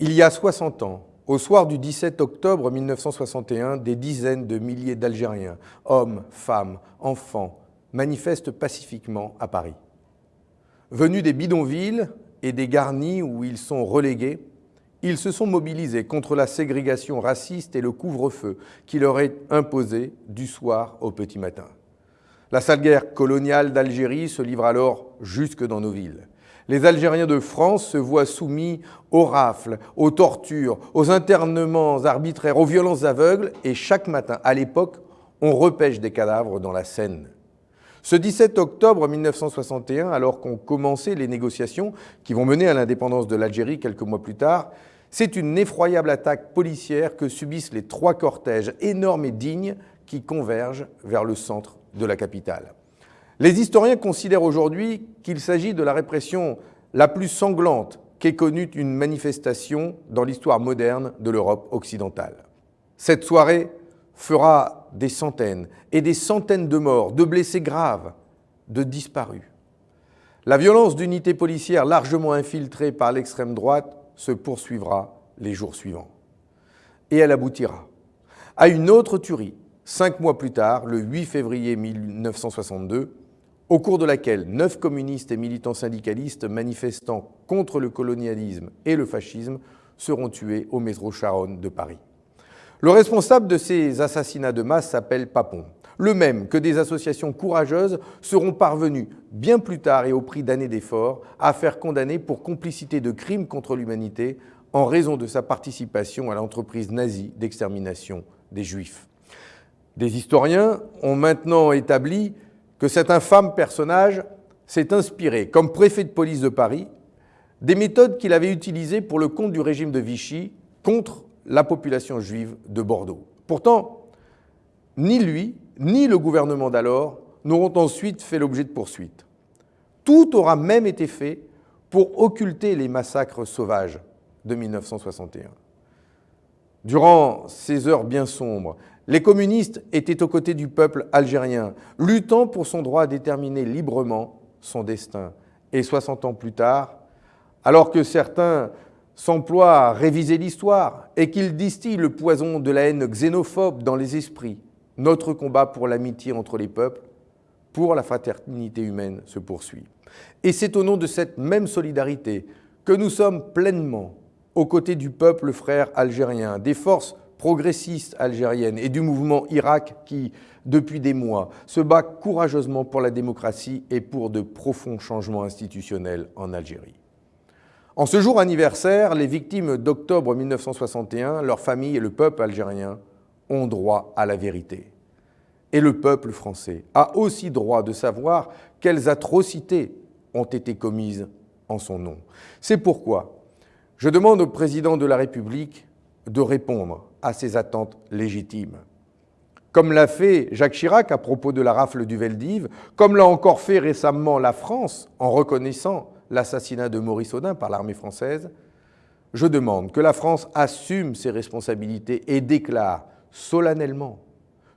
Il y a 60 ans, au soir du 17 octobre 1961, des dizaines de milliers d'Algériens, hommes, femmes, enfants, manifestent pacifiquement à Paris. Venus des bidonvilles et des garnis où ils sont relégués, ils se sont mobilisés contre la ségrégation raciste et le couvre-feu qui leur est imposé du soir au petit matin. La sale guerre coloniale d'Algérie se livre alors jusque dans nos villes. Les Algériens de France se voient soumis aux rafles, aux tortures, aux internements arbitraires, aux violences aveugles, et chaque matin, à l'époque, on repêche des cadavres dans la Seine. Ce 17 octobre 1961, alors qu'ont commencé les négociations qui vont mener à l'indépendance de l'Algérie quelques mois plus tard, c'est une effroyable attaque policière que subissent les trois cortèges énormes et dignes qui convergent vers le centre de la capitale. Les historiens considèrent aujourd'hui qu'il s'agit de la répression la plus sanglante qu'ait connue une manifestation dans l'histoire moderne de l'Europe occidentale. Cette soirée fera des centaines et des centaines de morts, de blessés graves, de disparus. La violence d'unités policières largement infiltrées par l'extrême droite se poursuivra les jours suivants. Et elle aboutira à une autre tuerie, cinq mois plus tard, le 8 février 1962, au cours de laquelle neuf communistes et militants syndicalistes manifestant contre le colonialisme et le fascisme seront tués au métro Charonne de Paris. Le responsable de ces assassinats de masse s'appelle Papon, le même que des associations courageuses seront parvenues, bien plus tard et au prix d'années d'efforts, à faire condamner pour complicité de crimes contre l'humanité en raison de sa participation à l'entreprise nazie d'extermination des Juifs. Des historiens ont maintenant établi que cet infâme personnage s'est inspiré, comme préfet de police de Paris, des méthodes qu'il avait utilisées pour le compte du régime de Vichy contre la population juive de Bordeaux. Pourtant, ni lui, ni le gouvernement d'alors n'auront ensuite fait l'objet de poursuites. Tout aura même été fait pour occulter les massacres sauvages de 1961. Durant ces heures bien sombres, les communistes étaient aux côtés du peuple algérien, luttant pour son droit à déterminer librement son destin. Et 60 ans plus tard, alors que certains s'emploient à réviser l'histoire et qu'ils distillent le poison de la haine xénophobe dans les esprits, notre combat pour l'amitié entre les peuples, pour la fraternité humaine se poursuit. Et c'est au nom de cette même solidarité que nous sommes pleinement aux côtés du peuple frère algérien, des forces progressiste algérienne et du mouvement Irak qui, depuis des mois, se bat courageusement pour la démocratie et pour de profonds changements institutionnels en Algérie. En ce jour anniversaire, les victimes d'octobre 1961, leurs familles et le peuple algérien ont droit à la vérité. Et le peuple français a aussi droit de savoir quelles atrocités ont été commises en son nom. C'est pourquoi je demande au président de la République de répondre à ces attentes légitimes. Comme l'a fait Jacques Chirac à propos de la rafle du Veldiv, comme l'a encore fait récemment la France en reconnaissant l'assassinat de Maurice Audin par l'armée française, je demande que la France assume ses responsabilités et déclare solennellement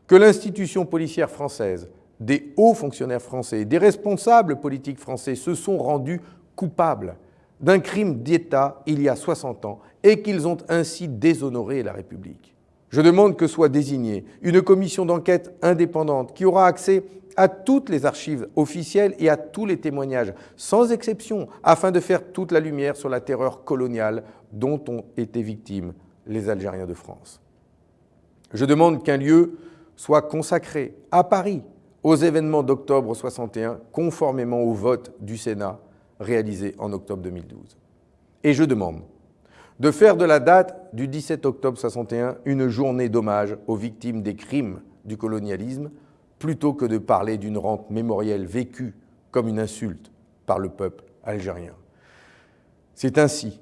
que l'institution policière française, des hauts fonctionnaires français, des responsables politiques français se sont rendus coupables d'un crime d'État il y a 60 ans et qu'ils ont ainsi déshonoré la République. Je demande que soit désignée une commission d'enquête indépendante qui aura accès à toutes les archives officielles et à tous les témoignages, sans exception, afin de faire toute la lumière sur la terreur coloniale dont ont été victimes les Algériens de France. Je demande qu'un lieu soit consacré à Paris aux événements d'octobre 61, conformément au vote du Sénat réalisé en octobre 2012. Et je demande de faire de la date du 17 octobre 61 une journée d'hommage aux victimes des crimes du colonialisme, plutôt que de parler d'une rente mémorielle vécue comme une insulte par le peuple algérien. C'est ainsi,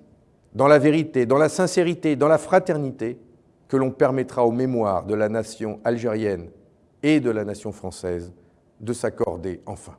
dans la vérité, dans la sincérité, dans la fraternité, que l'on permettra aux mémoires de la nation algérienne et de la nation française de s'accorder enfin.